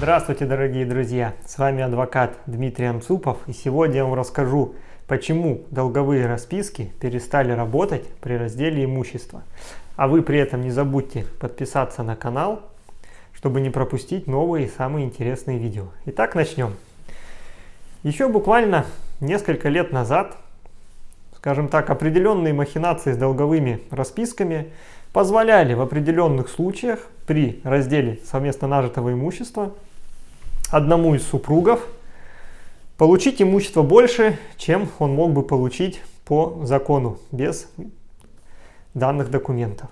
Здравствуйте, дорогие друзья! С вами адвокат Дмитрий Анцупов и сегодня я вам расскажу, почему долговые расписки перестали работать при разделе имущества. А вы при этом не забудьте подписаться на канал, чтобы не пропустить новые и самые интересные видео. Итак, начнем. Еще буквально несколько лет назад, скажем так, определенные махинации с долговыми расписками позволяли в определенных случаях при разделе совместно нажитого имущества одному из супругов получить имущество больше, чем он мог бы получить по закону, без данных документов.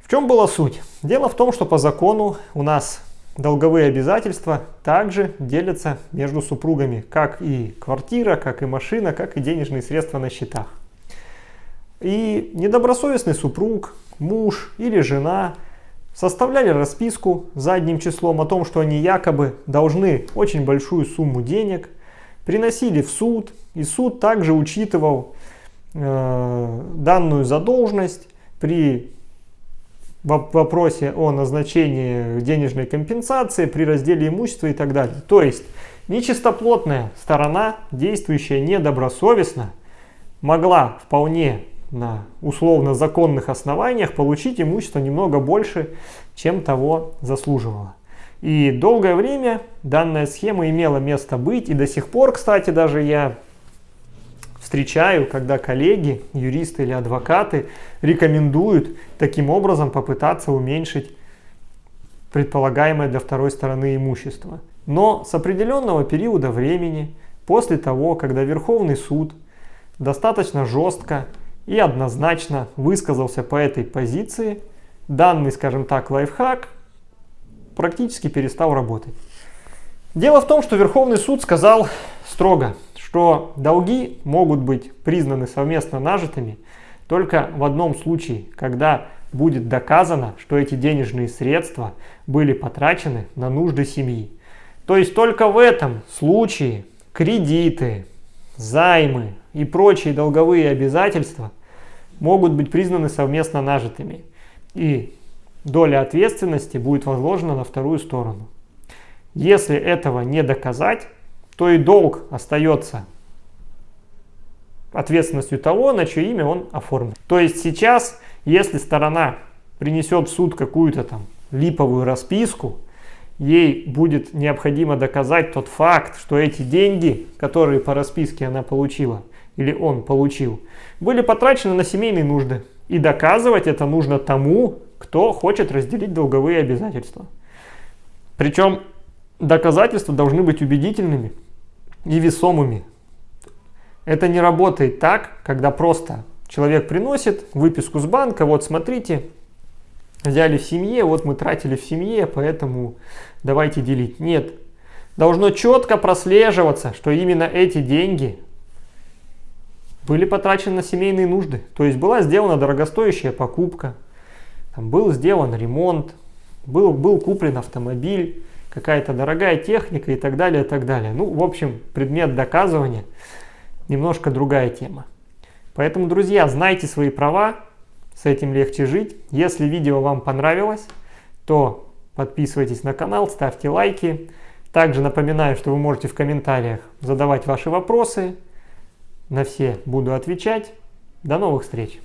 В чем была суть? Дело в том, что по закону у нас долговые обязательства также делятся между супругами, как и квартира, как и машина, как и денежные средства на счетах. И недобросовестный супруг, муж или жена составляли расписку задним числом о том, что они якобы должны очень большую сумму денег, приносили в суд, и суд также учитывал э, данную задолженность при вопросе о назначении денежной компенсации, при разделе имущества и так далее. То есть нечистоплотная сторона, действующая недобросовестно, могла вполне на условно законных основаниях получить имущество немного больше, чем того заслуживало. И долгое время данная схема имела место быть, и до сих пор, кстати, даже я встречаю, когда коллеги, юристы или адвокаты рекомендуют таким образом попытаться уменьшить предполагаемое для второй стороны имущество. Но с определенного периода времени, после того, когда Верховный суд достаточно жестко и однозначно высказался по этой позиции, данный, скажем так, лайфхак практически перестал работать. Дело в том, что Верховный суд сказал строго, что долги могут быть признаны совместно нажитыми только в одном случае, когда будет доказано, что эти денежные средства были потрачены на нужды семьи. То есть только в этом случае кредиты, займы и прочие долговые обязательства могут быть признаны совместно нажитыми. И доля ответственности будет возложена на вторую сторону. Если этого не доказать, то и долг остается ответственностью того, на чье имя он оформлен. То есть сейчас, если сторона принесет в суд какую-то там липовую расписку, ей будет необходимо доказать тот факт, что эти деньги, которые по расписке она получила, или он получил, были потрачены на семейные нужды. И доказывать это нужно тому, кто хочет разделить долговые обязательства. Причем доказательства должны быть убедительными и весомыми. Это не работает так, когда просто человек приносит выписку с банка, вот смотрите, взяли в семье, вот мы тратили в семье, поэтому давайте делить. Нет, должно четко прослеживаться, что именно эти деньги были потрачены на семейные нужды. То есть была сделана дорогостоящая покупка, там был сделан ремонт, был, был куплен автомобиль, какая-то дорогая техника и так далее, и так далее. Ну, в общем, предмет доказывания немножко другая тема. Поэтому, друзья, знайте свои права, с этим легче жить. Если видео вам понравилось, то подписывайтесь на канал, ставьте лайки. Также напоминаю, что вы можете в комментариях задавать ваши вопросы. На все буду отвечать. До новых встреч!